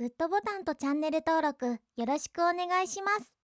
グッドボタンとチャンネル登録よろしくお願いします。